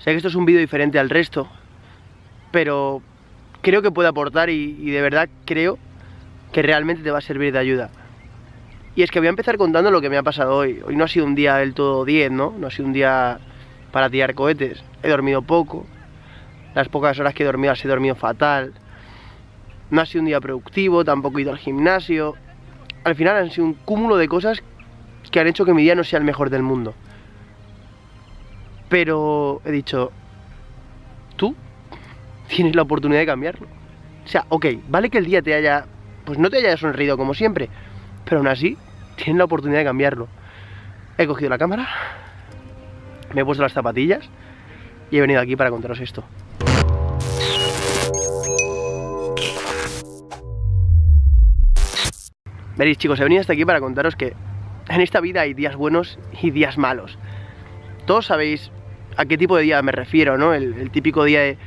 Sé que esto es un vídeo diferente al resto, pero creo que puede aportar y, de verdad creo que realmente te va a servir de ayuda. Y es que voy a empezar contando lo que me ha pasado hoy. Hoy no ha sido un día del todo 10, ¿no? No ha sido un día para tirar cohetes. He dormido poco. Las pocas horas que he dormido las he dormido fatal. No ha sido un día productivo, tampoco he ido al gimnasio. Al final han sido un cúmulo de cosas que han hecho que mi día no sea el mejor del mundo. Pero he dicho, tú tienes la oportunidad de cambiarlo. O sea, ok, vale que el día te haya, pues no te haya sonreído como siempre, pero aún así tienes la oportunidad de cambiarlo. He cogido la cámara, me he puesto las zapatillas y he venido aquí para contaros esto. Veréis chicos, he venido hasta aquí para contaros que en esta vida hay días buenos y días malos. Todos sabéis a qué tipo de día me refiero, ¿no? El, típico día de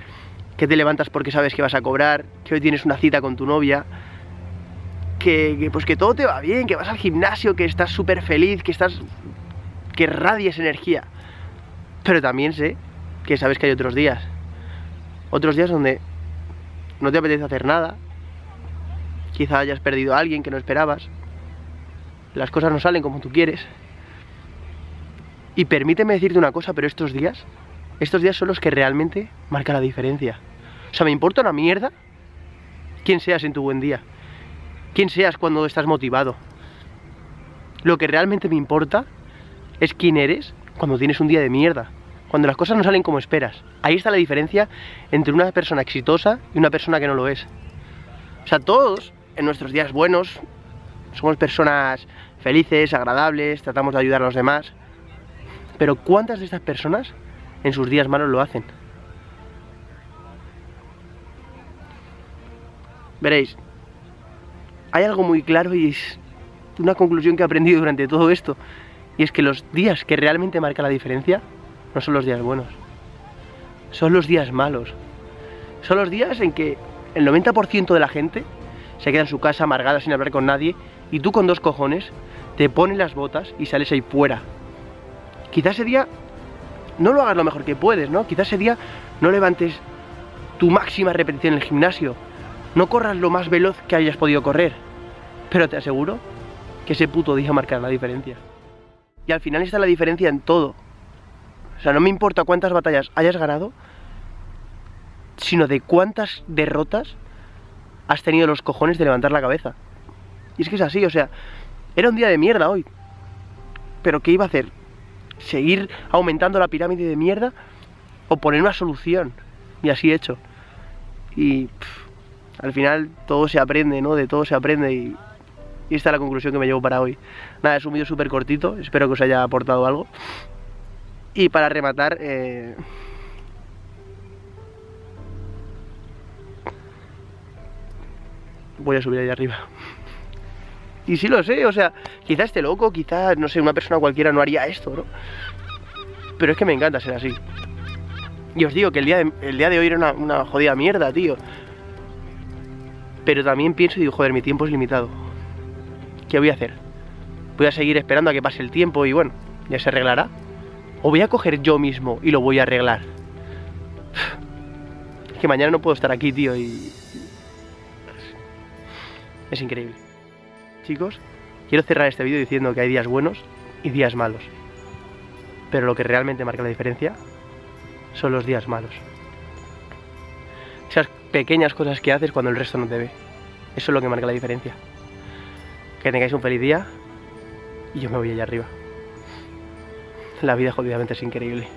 que te levantas porque sabes que vas a cobrar, que hoy tienes una cita con tu novia, que, pues que todo te va bien, que vas al gimnasio, que estás súper feliz, que estás... que radies energía. Pero también sé que sabes que hay otros días. Otros días donde no te apetece hacer nada. Quizá hayas perdido a alguien que no esperabas. Las cosas no salen como tú quieres. Y permíteme decirte una cosa, pero estos días, estos días son los que realmente marcan la diferencia. O sea, me importa una mierda quién seas en tu buen día. Quién seas cuando estás motivado. Lo que realmente me importa es quién eres cuando tienes un día de mierda. Cuando las cosas no salen como esperas. Ahí está la diferencia entre una persona exitosa y una persona que no lo es. O sea, todos en nuestros días buenos somos personas felices, agradables, tratamos de ayudar a los demás. Pero ¿cuántas de estas personas en sus días malos lo hacen? Veréis, hay algo muy claro y es una conclusión que he aprendido durante todo esto. Y es que los días que realmente marcan la diferencia no son los días buenos. Son los días malos. Son los días en que el 90% de la gente se queda en su casa amargada sin hablar con nadie y tú con dos cojones te pones las botas y sales ahí fuera. Quizás ese día no lo hagas lo mejor que puedes, ¿no? Quizás ese día no levantes tu máxima repetición en el gimnasio, no corras lo más veloz que hayas podido correr, pero te aseguro que ese puto día marcará la diferencia. Y al final está la diferencia en todo. O sea, no me importa cuántas batallas hayas ganado, sino de cuántas derrotas has tenido los cojones de levantar la cabeza. Y es que es así, o sea, era un día de mierda hoy. Pero ¿qué iba a hacer? ¿Seguir aumentando la pirámide de mierda? ¿O poner una solución? Y así he hecho. Y al final todo se aprende, ¿no? De todo se aprende y, esta es la conclusión que me llevo para hoy. Nada, es un vídeo súper cortito, espero que os haya aportado algo. Y para rematar... Eh... Voy a subir ahí arriba. Y sí lo sé, o sea, quizás esté loco, quizás, no sé, una persona cualquiera no haría esto, ¿no? Pero es que me encanta ser así. Y os digo que el día de, el día de hoy era una, una jodida mierda, tío. Pero también pienso y digo, joder, mi tiempo es limitado. ¿Qué voy a hacer? ¿Voy a seguir esperando a que pase el tiempo y bueno, ya se arreglará? ¿O voy a coger yo mismo y lo voy a arreglar? Es que mañana no puedo estar aquí, tío, y... Es increíble. Chicos, quiero cerrar este vídeo diciendo que hay días buenos y días malos. Pero lo que realmente marca la diferencia son los días malos. Esas pequeñas cosas que haces cuando el resto no te ve. Eso es lo que marca la diferencia. Que tengáis un feliz día y yo me voy allá arriba. La vida jodidamente es increíble.